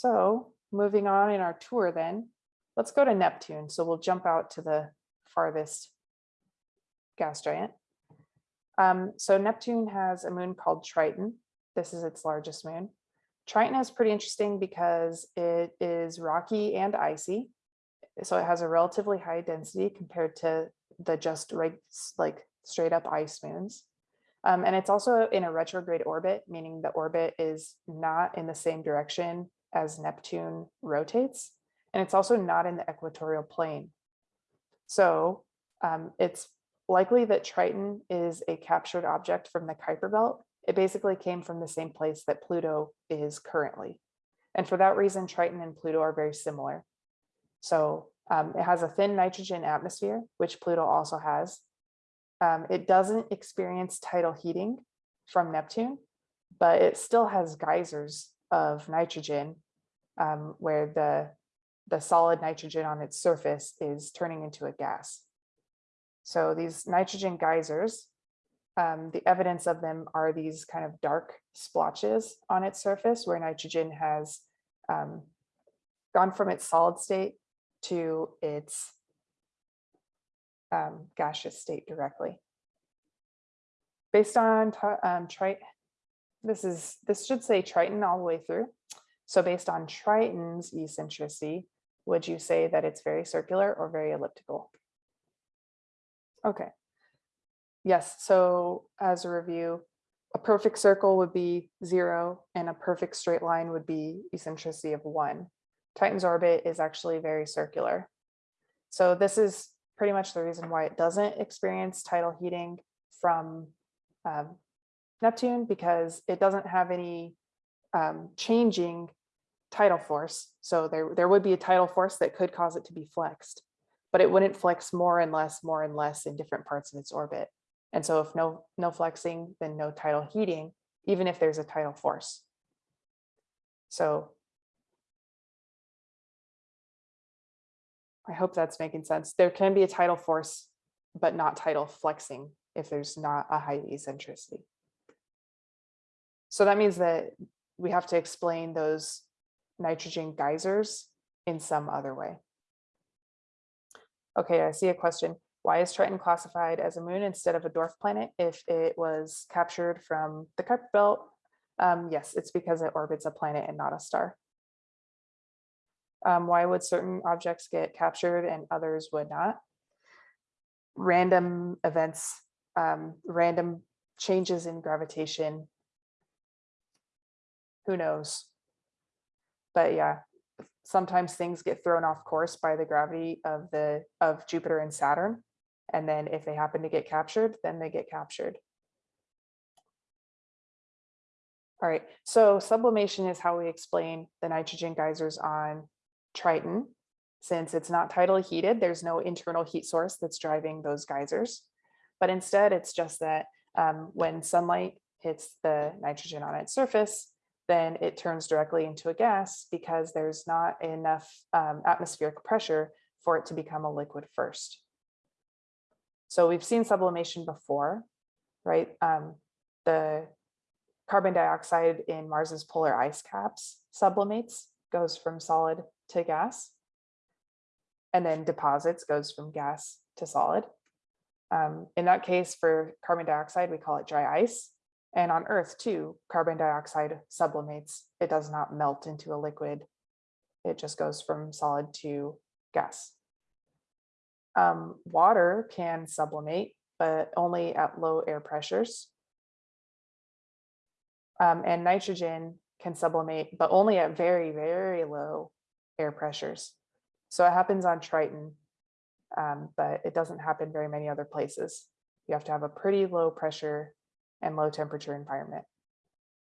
So moving on in our tour then, let's go to Neptune. So we'll jump out to the farthest gas giant. Um, so Neptune has a moon called Triton. This is its largest moon. Triton is pretty interesting because it is rocky and icy. So it has a relatively high density compared to the just like straight up ice moons. Um, and it's also in a retrograde orbit, meaning the orbit is not in the same direction as Neptune rotates. And it's also not in the equatorial plane. So um, it's likely that Triton is a captured object from the Kuiper belt. It basically came from the same place that Pluto is currently. And for that reason, Triton and Pluto are very similar. So um, it has a thin nitrogen atmosphere, which Pluto also has. Um, it doesn't experience tidal heating from Neptune, but it still has geysers of nitrogen um, where the, the solid nitrogen on its surface is turning into a gas. So these nitrogen geysers, um, the evidence of them are these kind of dark splotches on its surface where nitrogen has um, gone from its solid state to its um, gaseous state directly. Based on um, this is this should say Triton all the way through. So based on Triton's eccentricity, would you say that it's very circular or very elliptical? Okay. Yes, so as a review, a perfect circle would be zero and a perfect straight line would be eccentricity of one. Titan's orbit is actually very circular. So this is pretty much the reason why it doesn't experience tidal heating from um, Neptune because it doesn't have any um, changing tidal force. So there, there would be a tidal force that could cause it to be flexed, but it wouldn't flex more and less, more and less in different parts of its orbit. And so if no, no flexing, then no tidal heating, even if there's a tidal force. So I hope that's making sense. There can be a tidal force, but not tidal flexing if there's not a high eccentricity. So that means that we have to explain those nitrogen geysers in some other way. Okay, I see a question. Why is Triton classified as a moon instead of a dwarf planet if it was captured from the Kuiper belt? Um, yes, it's because it orbits a planet and not a star. Um, why would certain objects get captured and others would not? Random events, um, random changes in gravitation. Who knows? But yeah, sometimes things get thrown off course by the gravity of the of Jupiter and Saturn. And then if they happen to get captured, then they get captured. All right, so sublimation is how we explain the nitrogen geysers on Triton, since it's not tidally heated, there's no internal heat source that's driving those geysers. But instead, it's just that um, when sunlight hits the nitrogen on its surface, then it turns directly into a gas because there's not enough um, atmospheric pressure for it to become a liquid first. So we've seen sublimation before, right? Um, the carbon dioxide in Mars's polar ice caps sublimates, goes from solid to gas. And then deposits goes from gas to solid. Um, in that case, for carbon dioxide, we call it dry ice. And on Earth too, carbon dioxide sublimates. It does not melt into a liquid. It just goes from solid to gas. Um, water can sublimate, but only at low air pressures. Um, and nitrogen can sublimate, but only at very, very low air pressures. So it happens on Triton, um, but it doesn't happen very many other places. You have to have a pretty low pressure and low temperature environment.